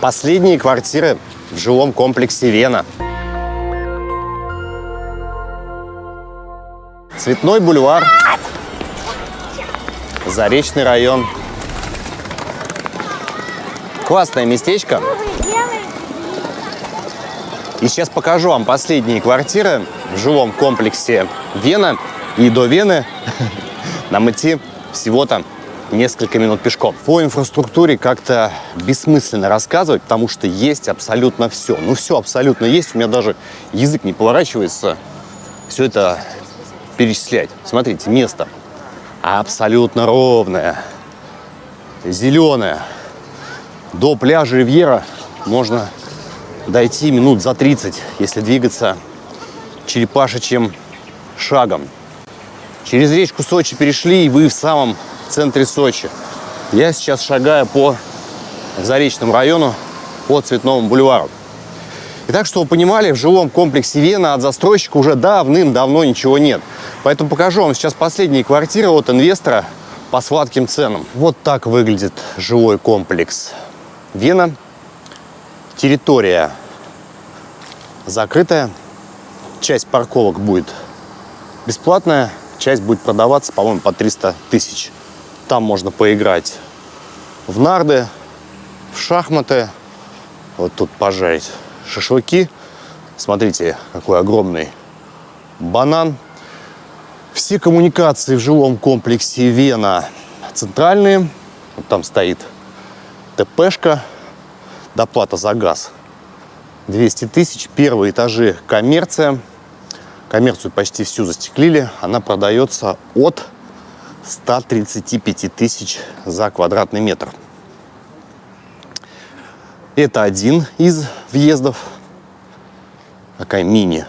Последние квартиры в жилом комплексе «Вена». Цветной бульвар. Заречный район. Классное местечко. И сейчас покажу вам последние квартиры в жилом комплексе «Вена». И до Вены нам идти всего-то несколько минут пешком. По инфраструктуре как-то бессмысленно рассказывать, потому что есть абсолютно все. Ну, все абсолютно есть. У меня даже язык не поворачивается все это перечислять. Смотрите, место абсолютно ровное, зеленое. До пляжа Ривьера можно дойти минут за 30, если двигаться черепашечьим шагом. Через речку Сочи перешли, и вы в самом центре Сочи. Я сейчас шагаю по Заречному району, по Цветному бульвару. И так, что вы понимали, в жилом комплексе Вена от застройщика уже давным-давно ничего нет. Поэтому покажу вам сейчас последние квартиры от инвестора по сладким ценам. Вот так выглядит жилой комплекс Вена. Территория закрытая. Часть парковок будет бесплатная, часть будет продаваться, по-моему, по 300 тысяч. Там можно поиграть в нарды, в шахматы, вот тут пожарить шашлыки. Смотрите, какой огромный банан. Все коммуникации в жилом комплексе Вена центральные. Вот там стоит ТПшка, доплата за газ 200 тысяч. Первые этажи коммерция. Коммерцию почти всю застеклили. Она продается от 135 тысяч за квадратный метр. Это один из въездов. Такая мини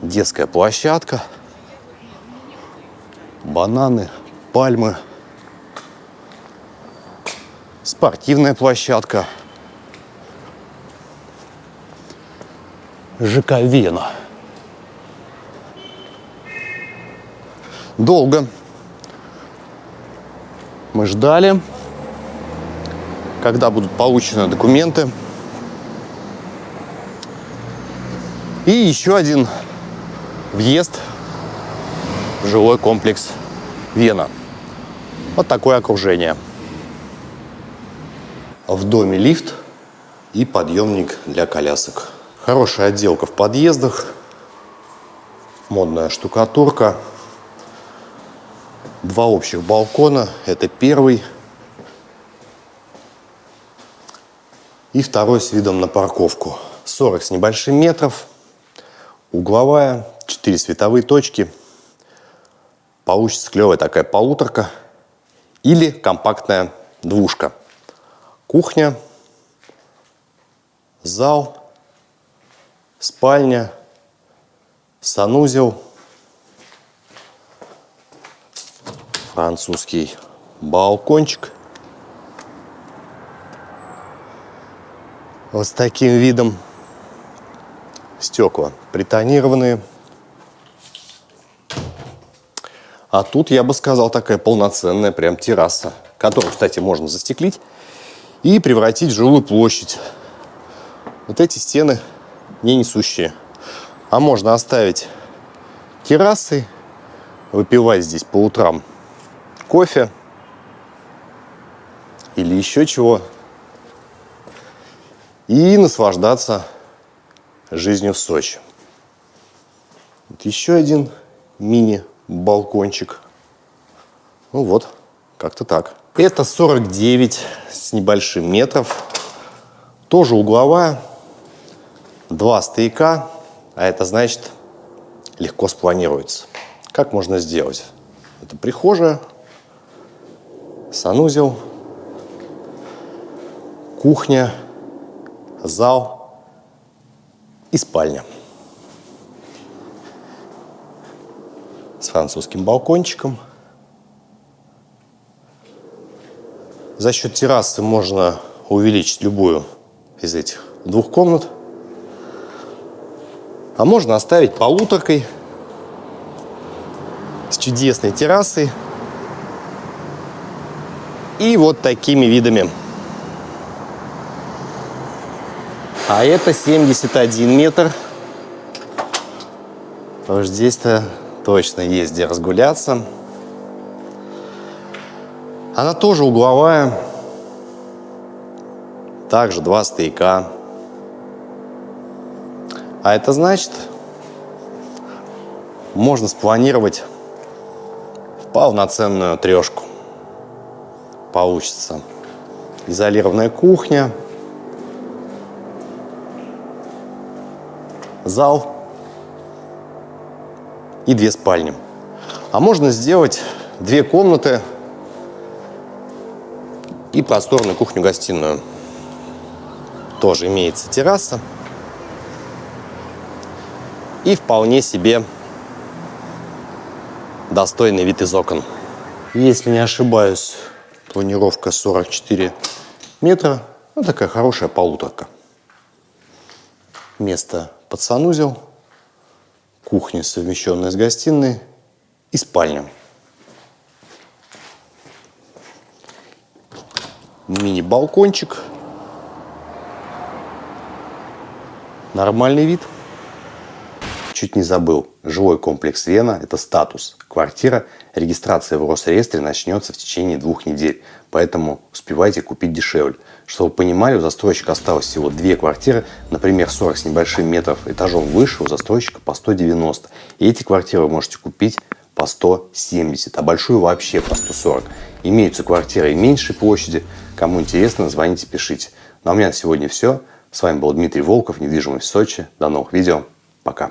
детская площадка. Бананы, пальмы. Спортивная площадка. ЖК Вена. Долго мы ждали, когда будут получены документы. И еще один въезд в жилой комплекс Вена. Вот такое окружение. В доме лифт и подъемник для колясок. Хорошая отделка в подъездах, модная штукатурка. Два общих балкона. Это первый и второй с видом на парковку. 40 с небольшим метров. Угловая, 4 световые точки. Получится клевая такая полуторка или компактная двушка. Кухня, зал, спальня, санузел – французский балкончик. Вот с таким видом стекла притонированные. А тут, я бы сказал, такая полноценная прям терраса, которую, кстати, можно застеклить и превратить в жилую площадь. Вот эти стены не несущие. А можно оставить террасы, выпивать здесь по утрам кофе или еще чего. И наслаждаться жизнью в Сочи. Вот еще один мини-балкончик. Ну вот, как-то так. Это 49 с небольшим метров. Тоже угловая. Два стояка. А это значит легко спланируется. Как можно сделать? Это прихожая, санузел, кухня, зал и спальня. С французским балкончиком. За счет террасы можно увеличить любую из этих двух комнат. А можно оставить полуторкой с чудесной террасой и вот такими видами. А это 71 метр. Потому здесь-то точно есть где разгуляться. Она тоже угловая. Также два стояка. А это значит, можно спланировать полноценную трешку. Получится изолированная кухня, зал и две спальни. А можно сделать две комнаты и просторную кухню-гостиную. Тоже имеется терраса. И вполне себе достойный вид из окон. Если не ошибаюсь, планировка 44 метра. Ну, такая хорошая полуторка. Место под санузел, кухня, совмещенная с гостиной и спальня. Мини-балкончик. Нормальный вид. Чуть не забыл. Жилой комплекс Вена – это статус. Квартира, регистрация в Росреестре начнется в течение двух недель. Поэтому успевайте купить дешевле. Чтобы вы понимали, у застройщика осталось всего две квартиры, например, 40 с небольшим метров этажом выше, у застройщика по 190. И эти квартиры вы можете купить по 170, а большую вообще по 140. Имеются квартиры и меньшей площади. Кому интересно, звоните, пишите. Ну а у меня на сегодня все. С вами был Дмитрий Волков, недвижимость в Сочи. До новых видео. Пока.